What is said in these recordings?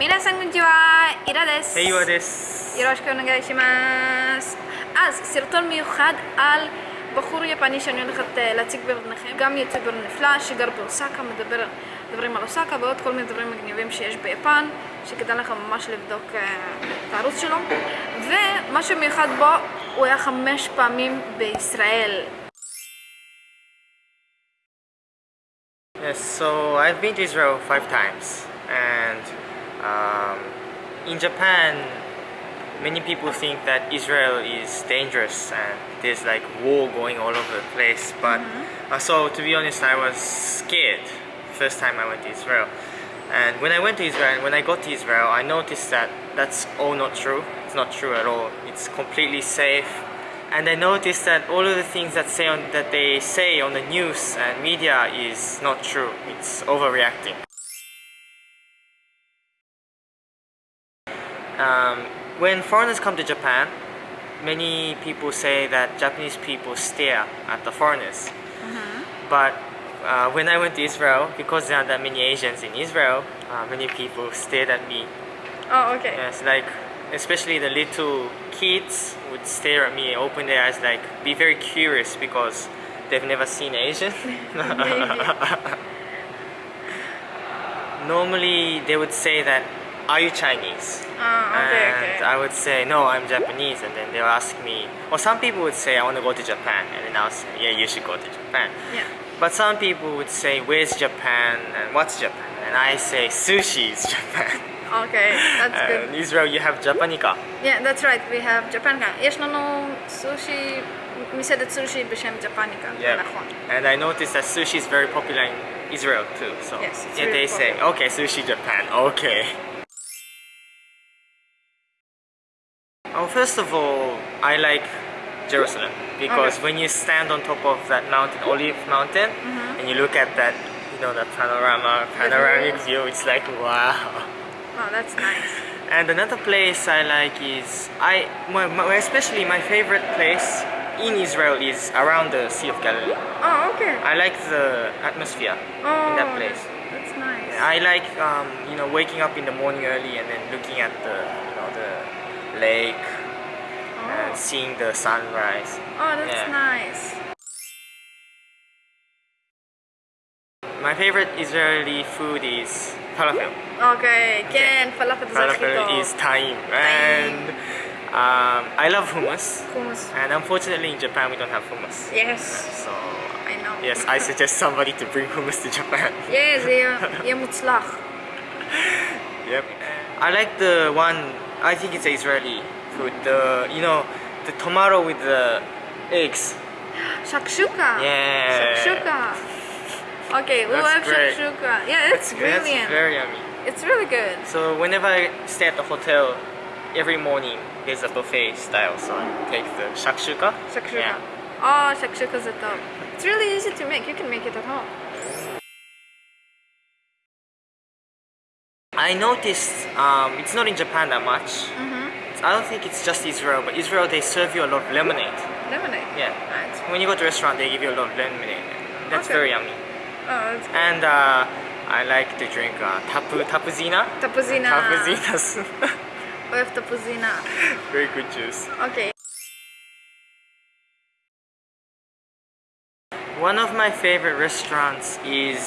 皆さんこんにちは, אירה דס. היי דס. ירושקו נגעי שימאס. אז סרטון מיוחד על בחור יפני שאני הולכת אה, להציג בפניכם, גם יוטיובר נפלא שגר באוסקה, מדבר, מדברים על אוסקה ועוד כל מיני דברים מגניבים שיש ביפן, שכדאי לך ממש לבדוק אה, את הערוץ שלו. ומה שמיוחד בו, הוא היה חמש פעמים בישראל. Yes, so I've been to Israel five times, and um, in Japan, many people think that Israel is dangerous and there's like war going all over the place. But uh, so to be honest, I was scared first time I went to Israel. And when I went to Israel, and when I got to Israel, I noticed that that's all not true. It's not true at all. It's completely safe. And I noticed that all of the things that say on, that they say on the news and media is not true. It's overreacting. When foreigners come to Japan, many people say that Japanese people stare at the foreigners. But uh, when I went to Israel, because there aren't that many Asians in Israel, uh, many people stared at me. Oh, okay. Yes, like especially the little kids would stare at me, open their eyes, like be very curious because they've never seen Asian. Normally, they would say that, are you Chinese? Uh, okay, and okay. I would say, no, I'm Japanese. And then they'll ask me, or some people would say, I want to go to Japan. And then I'll say, yeah, you should go to Japan. Yeah. But some people would say, where's Japan? And what's Japan? And I say, sushi is Japan. Okay, that's good. In Israel, you have Japanika. Yeah, that's right. We have Japanika. Yes, no, no sushi, we מסעדת sushi, בשם Japanika. Yeah. And I noticed that sushi is very popular in Israel too. So yes, yeah, really they popular. say, okay, sushi Japan, okay. Oh, first of all, I like Jerusalem because Okay. when you stand on top of that mountain, Olive Mountain, Mm-hmm. and you look at that, you know, that panorama, panoramic view. view, it's like wow. Oh, that's nice. And another place I like is I, my, my, especially my favorite place in Israel is around the Sea of Galilee. Oh, okay. I like the atmosphere oh, in that place. That's nice. I like um, you know waking up in the morning early and then looking at the lake oh. and seeing the sunrise. Oh, that's yeah. nice. My favorite Israeli food is falafel. Okay, again, falafel, falafel is time. And um, I love hummus. Hummus. And unfortunately in Japan we don't have hummus. Yes. So I know. Yes, I suggest somebody to bring hummus to Japan. yes, yeah, yeah, yep. I like the one I think it's Israeli food. The you know the tomato with the eggs. Shakshuka. Yeah. Shakshuka. Okay, we love shakshuka. Yeah, it's brilliant. That's very yummy. It's really good. So whenever I stay at the hotel, every morning there's a buffet style, so I take the shakshuka. Shakshuka. Yeah. Oh, shakshuka's the top. It's really easy to make. You can make it at home. I noticed um, it's not in Japan that much. Mm -hmm. I don't think it's just Israel, but Israel they serve you a lot of lemonade. Lemonade. Yeah. Right. When you go to a restaurant, they give you a lot of lemonade. That's okay. very yummy. Oh, that's good. And uh, I like to drink uh, tapu tapuzina. Tapuzina. Tapuzina. we have tapuzina. very good juice. Okay. One of my favorite restaurants is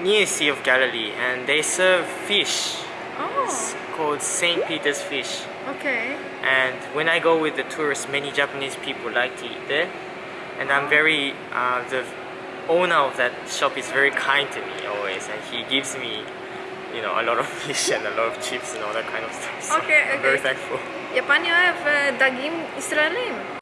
near Sea of Galilee and they serve fish. Oh. It's called St. Peter's fish. Okay. And when I go with the tourists, many Japanese people like to eat there. And I'm very, uh, the owner of that shop is very kind to me always and he gives me you know, a lot of fish and a lot of chips and all that kind of stuff. So okay, okay. I'm very thankful. Japan, you have uh, Dagim Israelim.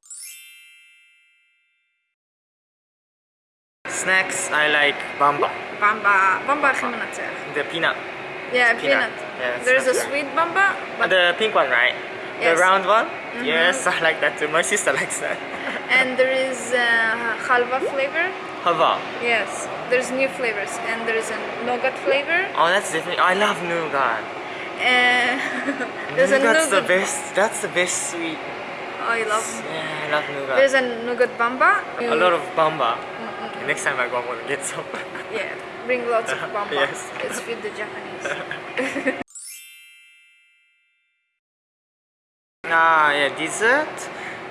snacks, I like bamba. Bamba. Bamba The peanut. Yeah, peanut. peanut. Yes, There's a sweet bamba. the pink one, right? Yes. The round one? Mm -hmm. Yes, I like that too. My sister likes that. and there is uh, halva flavor. Halva? Yes. There's new flavors and there's a nougat flavor. Oh, that's different. I love nougat. Uh, nougat's nougat. the best. That's the best sweet. Oh, I love. Yeah, I love nougat. There's a nougat bamba. A lot of bamba. Mm. Next time I go, I'm gonna get some. Yeah. Bring lots of bonbons. Yes. Let's feed the Japanese. Ah, yeah, dessert.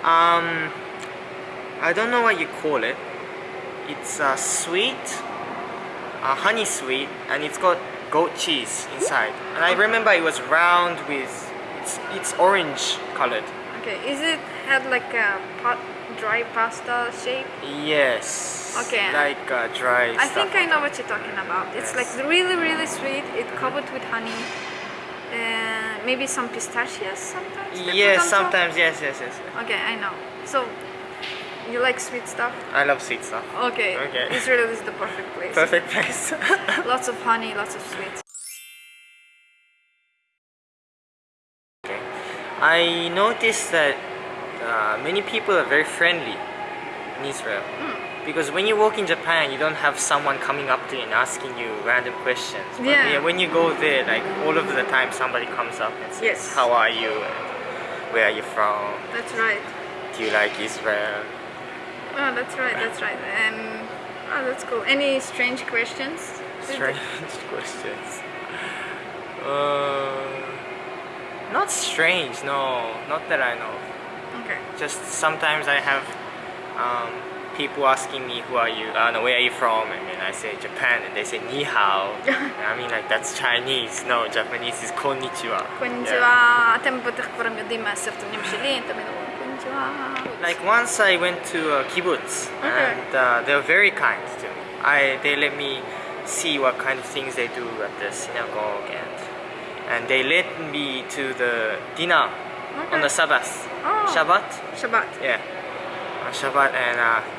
Um, I don't know what you call it. It's uh, sweet, uh, honey sweet, and it's got goat cheese inside. And I remember it was round with it's it's orange colored. okay, is it had like a pot, dry pasta shape? Yes. Okay. Like uh, dry. I think I know what you're talking about. It's Yes. like really, really sweet. It covered with honey. Uh, maybe some pistachios sometimes. Yes, top. sometimes. Yes, yes, yes. Okay, I know. So, you like sweet stuff? I love sweet stuff. Okay. Okay. Israel is the perfect place. Perfect place. Lots of honey, lots of sweets. Okay. I noticed that uh, many people are very friendly in Israel. Hmm. Because when you walk in Japan, you don't have someone coming up to you and asking you random questions. But Yeah. when you go there, like all of the time, somebody comes up and says, Yes. "How are you? Where are you from? That's right. Do you like Israel?" Oh, that's right. That's right. Um, oh, that's cool. Any strange questions? Strange questions. Uh, not strange. No, not that I know. Okay. just sometimes I have um, people asking me who are you, uh, no, where are you from, and then I say Japan, and they say ni hao. I mean like that's Chinese. No, Japanese is konnichiwa. Konnichiwa. حتى من بعد تخبرهم ديما صرت مني مشلين تما konnichiwa. Like once I went to a kibbutz, and uh, they were very kind to me. I they let me see what kind of things they do at the synagogue and and they led me to the dinner okay. on the Sabbath. Oh. Shabbat? Shabbat. Yeah. Uh, Shabbat and uh,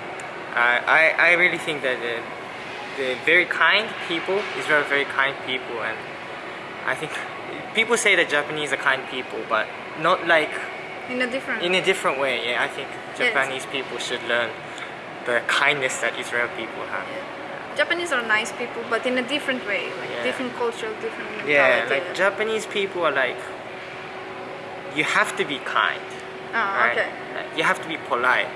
I, I I really think that the, the very kind people, Israel are very kind people, and I think people say that Japanese are kind people, but not like In a different... in a different way. Yeah, I think Japanese people should learn the kindness that Israel people have. Japanese are nice people, but in a different way, like Yeah. different culture, different Yeah, like Japanese people are like you have to be kind. Oh, right? okay. You have to be polite.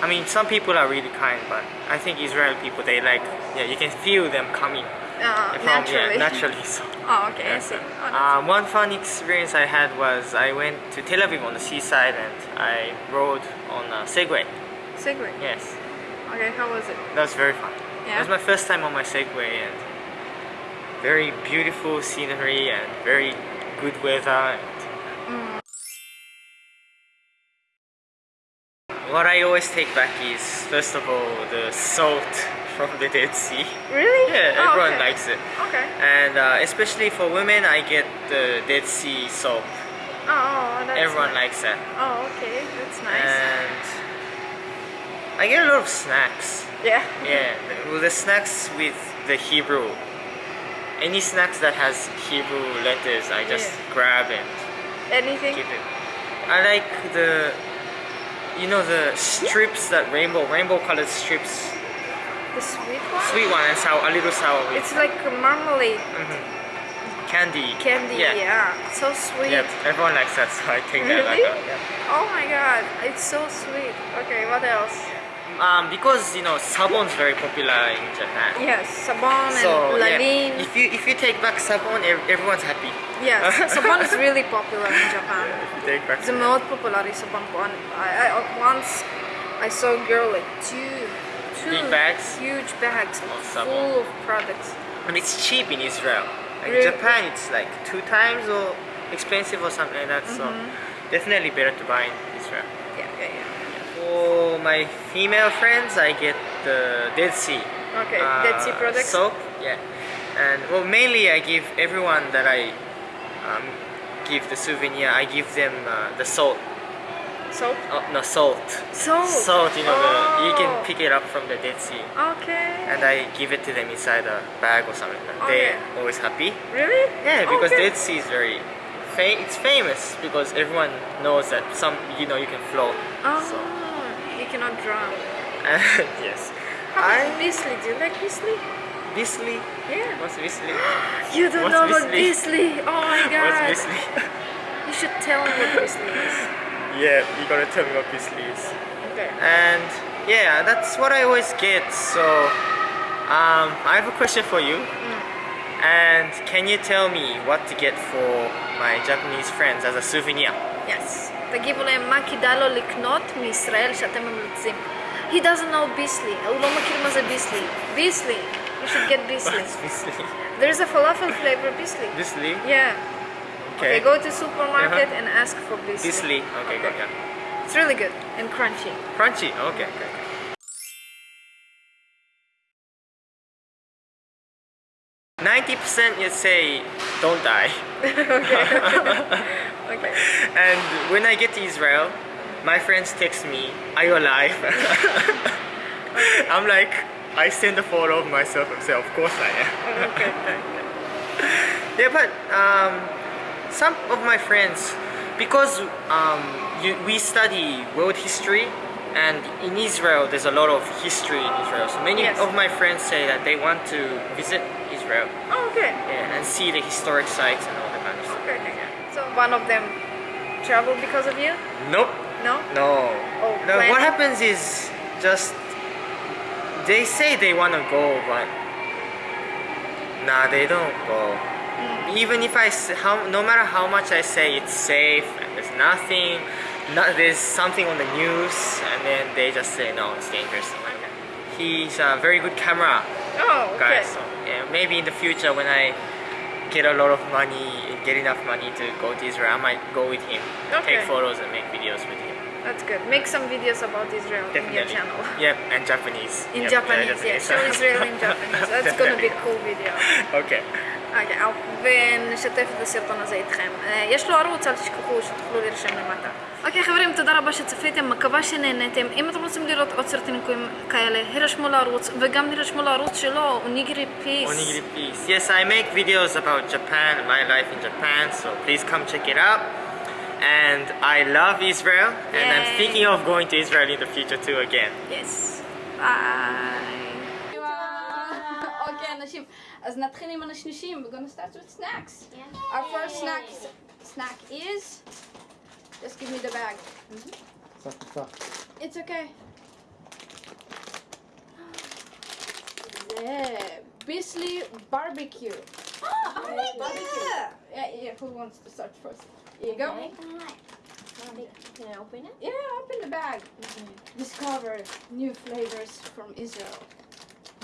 I mean, some people are really kind, but I think Israeli people, they like, yeah, you can feel them coming Uh, from, naturally. Yeah, naturally. So. Oh, okay, I see. Oh, Uh, one fun experience I had was I went to Tel Aviv on the seaside and I rode on a Segway. Segway. Yes, Okay, how was it? that was very fun. Yeah? It was my first time on my Segway and very beautiful scenery and very good weather. What I always take back is first of all the salt from the Dead Sea. Really? Yeah, Oh, everyone okay. likes it. Okay. And uh, especially for women, I get the Dead Sea soap. Oh, oh, that's Everyone nice. likes that. Oh, okay, that's nice. And I get a lot of snacks. yeah. Yeah, well, the snacks with the Hebrew. Any snacks that has Hebrew letters, I just Yeah. grab and Anything? keep it. I like the, you know, the strips that rainbow, rainbow colored strips. The sweet one? Sweet one and sour, a little sour It's like marmalade mm-hmm. candy. candy. Yeah. Yeah. So sweet. Yeah, everyone likes that, so I take that like Really? Uh, yeah. Oh my god, it's so sweet. Okay, what else? um, because you know sabon is very popular in Japan. Yes, sabon so, and lamin. Yeah, if you if you take back sabon, everyone's happy. Yes, sabon is really popular in Japan. Take back the most popular is sabon. I, I, uh, once I saw a girl like two two Big bags huge bags of full of products. And it's cheap in Israel. Like really? Japan, it's like two times or expensive or something like that. Mm -hmm. So mm-hmm. definitely better to buy in Israel. yeah. yeah my female friends, I get the Dead Sea. Okay, uh, Dead Sea products? Soap, yeah. And well, mainly I give everyone that I um, give the souvenir. I give them uh, the salt. Soap? Oh, no, salt. Salt. Salt, you know, the, you can Oh. pick it up from the Dead Sea. Okay. And I give it to them inside a bag or something. Okay. They're always happy. Really? Yeah, because okay. Dead Sea is very, fa- it's famous because everyone knows that some, you know, you can float. Oh, So, you cannot drown. yes. How I, Bissli? Do you like Bissli? Bissli. Yeah. What's Bissli? You don't What's know about Bissli? Bissli? Oh my god. What's Bissli? You should tell me what Bissli is. yeah, you gotta tell me what Bissli is. Okay. And yeah, that's what I always get. So Um, I have a question for you. And can you tell me what to get for my Japanese friends as a souvenir? Yes. תגיבו להם מה כדאי לו לקנות מישראל שאתם ממליצים. He doesn't know ביסלי, הוא לא מכיר מה זה ביסלי. ביסלי, you should get ביסלי. There is a falafel flavor ביסלי. ביסלי? Yeah. Okay. okay, go to supermarket uh -huh. and ask for bissli. Bissli, okay, okay. good, yeah. It's really good and crunchy. Crunchy, okay, okay. Ninety percent, you say, don't die. okay. and when I get to Israel, my friends text me, "Are you alive?" I'm like, I send a photo of myself and say, "Of course I am." okay. Yeah, but um, some of my friends, because um, you, we study world history, and in Israel there's a lot of history in Israel. So many Yes. of my friends say that they want to visit Israel Oh, okay. yeah, and see the historic sites and all that kind of stuff. Okay. okay. So one of them travel because of you? Nope. No? No. Oh, no. plan- What happens is just they say they want to go, but nah, they don't go. Mm. Even if I, how no matter how much I say it's safe and there's nothing, not, there's something on the news, and then they just say no, it's dangerous. Okay. He's a very good camera Oh, okay. guy, so yeah, maybe in the future when I get a lot of money, get enough money to go to Israel, I might go with him, Okay. take photos and make videos with him. That's good. Make some videos about Israel in your channel. Yep, and Japanese. In Yep, Japanese, yeah. Show Israel in Japanese. That's gonna be a cool video. Okay. אוקיי, ונשתף את הסרטון הזה איתכם. אה, יש לו ערוץ, אל תשכחו שתוכלו להירשם למטה. אוקיי חברים, תודה רבה שצפיתם, מקווה שנהנתם. אם אתם רוצים לראות עוד סרטונים כאלה, הירשמו לערוץ, וגם הירשמו לערוץ שלו, אוניגירי פיס. Onigiri please. Yes, I make videos about Japan, my life in Japan, so please come check it out. And I love Israel, and I'm Yay. thinking of going to Israel in the future too again. יס. ביי. אוקיי, אנשים, אז נתחיל עם השלישים. We're gonna start with snacks. Yeah. Our first snack, snack is... Just give me the bag. Mm -hmm. It's okay. Yeah. Bissli barbecue. Oh, oh yeah, my barbecue. Yeah, yeah, who wants to start first? Here you go. Okay. Can I open it? Yeah, open the bag. Mm -hmm. Discover new flavors from Israel.